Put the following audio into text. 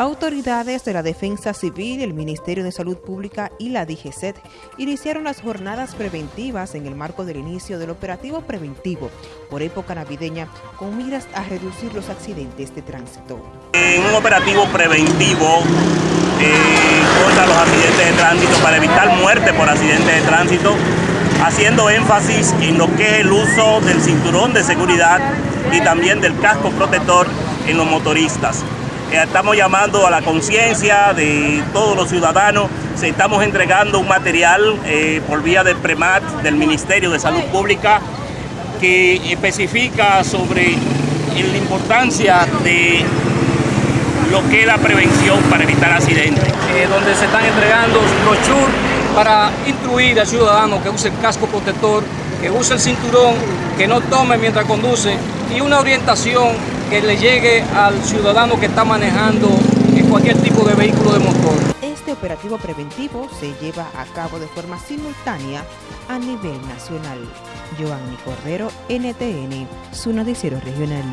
Autoridades de la Defensa Civil, el Ministerio de Salud Pública y la DGCET iniciaron las jornadas preventivas en el marco del inicio del operativo preventivo por época navideña con miras a reducir los accidentes de tránsito. En un operativo preventivo eh, contra los accidentes de tránsito para evitar muerte por accidentes de tránsito, haciendo énfasis en lo que es el uso del cinturón de seguridad y también del casco protector en los motoristas. Estamos llamando a la conciencia de todos los ciudadanos. Se estamos entregando un material eh, por vía del PREMAT, del Ministerio de Salud Pública, que especifica sobre la importancia de lo que es la prevención para evitar accidentes. Eh, donde se están entregando brochures para instruir al ciudadano que use el casco protector, que use el cinturón, que no tome mientras conduce y una orientación que le llegue al ciudadano que está manejando cualquier tipo de vehículo de motor. Este operativo preventivo se lleva a cabo de forma simultánea a nivel nacional. Giovanni Cordero, NTN, su noticiero regional.